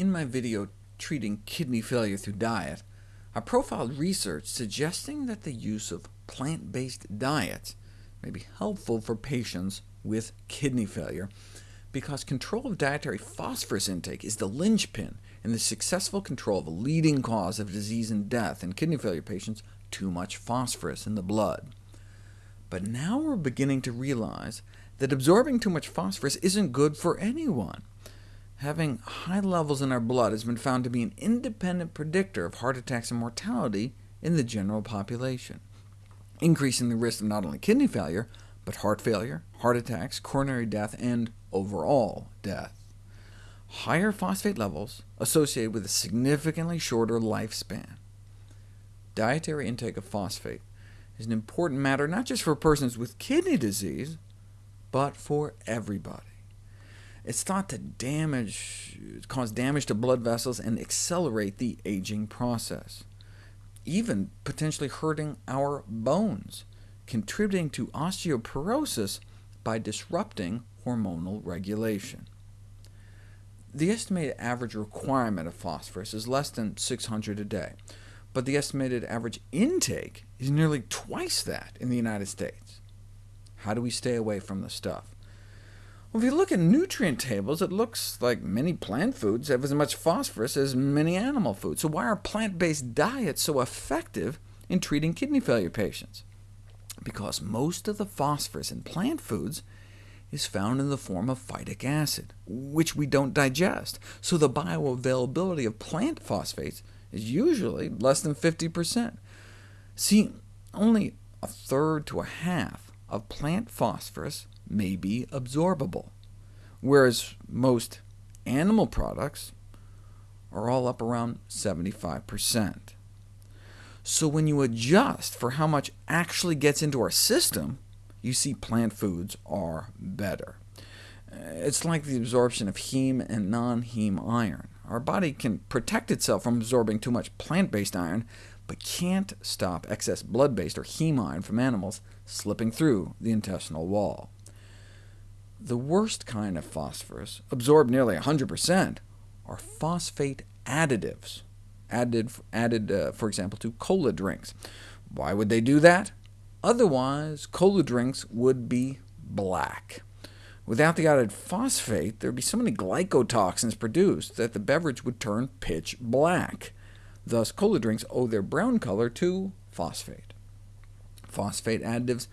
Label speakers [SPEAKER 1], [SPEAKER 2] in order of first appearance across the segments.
[SPEAKER 1] In my video treating kidney failure through diet, I profiled research suggesting that the use of plant-based diets may be helpful for patients with kidney failure, because control of dietary phosphorus intake is the linchpin in the successful control of a leading cause of disease and death in kidney failure patients, too much phosphorus in the blood. But now we're beginning to realize that absorbing too much phosphorus isn't good for anyone. Having high levels in our blood has been found to be an independent predictor of heart attacks and mortality in the general population, increasing the risk of not only kidney failure, but heart failure, heart attacks, coronary death, and overall death. Higher phosphate levels associated with a significantly shorter lifespan. Dietary intake of phosphate is an important matter not just for persons with kidney disease, but for everybody. It's thought to damage, cause damage to blood vessels and accelerate the aging process, even potentially hurting our bones, contributing to osteoporosis by disrupting hormonal regulation. The estimated average requirement of phosphorus is less than 600 a day, but the estimated average intake is nearly twice that in the United States. How do we stay away from the stuff? Well, if you look at nutrient tables, it looks like many plant foods have as much phosphorus as many animal foods. So why are plant-based diets so effective in treating kidney failure patients? Because most of the phosphorus in plant foods is found in the form of phytic acid, which we don't digest, so the bioavailability of plant phosphates is usually less than 50%. See, only a third to a half of plant phosphorus may be absorbable, whereas most animal products are all up around 75%. So when you adjust for how much actually gets into our system, you see plant foods are better. It's like the absorption of heme and non-heme iron. Our body can protect itself from absorbing too much plant-based iron, but can't stop excess blood-based or heme iron from animals slipping through the intestinal wall. The worst kind of phosphorus, absorbed nearly 100%, are phosphate additives, added, added uh, for example, to cola drinks. Why would they do that? Otherwise, cola drinks would be black. Without the added phosphate, there would be so many glycotoxins produced that the beverage would turn pitch black. Thus, cola drinks owe their brown color to phosphate. Phosphate additives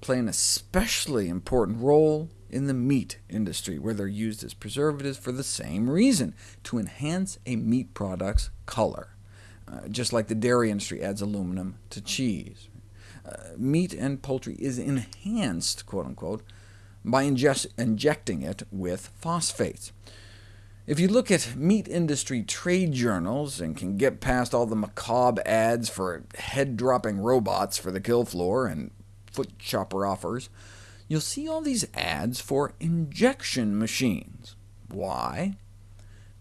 [SPEAKER 1] play an especially important role in the meat industry, where they're used as preservatives for the same reason, to enhance a meat product's color, uh, just like the dairy industry adds aluminum to cheese. Uh, meat and poultry is enhanced, quote-unquote, by injecting it with phosphates. If you look at meat industry trade journals and can get past all the macabre ads for head-dropping robots for the kill floor and foot chopper offers, you'll see all these ads for injection machines. Why?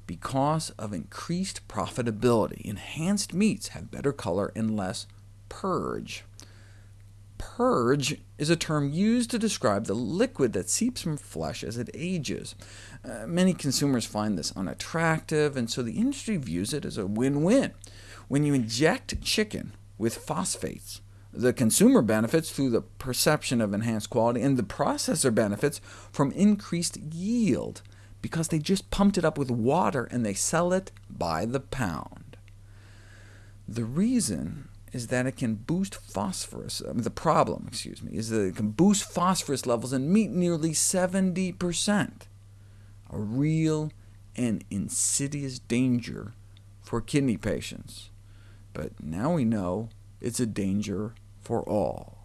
[SPEAKER 1] Because of increased profitability. Enhanced meats have better color and less purge. Purge is a term used to describe the liquid that seeps from flesh as it ages. Uh, many consumers find this unattractive, and so the industry views it as a win-win. When you inject chicken with phosphates, the consumer benefits through the perception of enhanced quality, and the processor benefits from increased yield, because they just pumped it up with water and they sell it by the pound. The reason is that it can boost phosphorus, I mean, the problem, excuse me, is that it can boost phosphorus levels in meat nearly 70%, a real and insidious danger for kidney patients. But now we know it's a danger for all.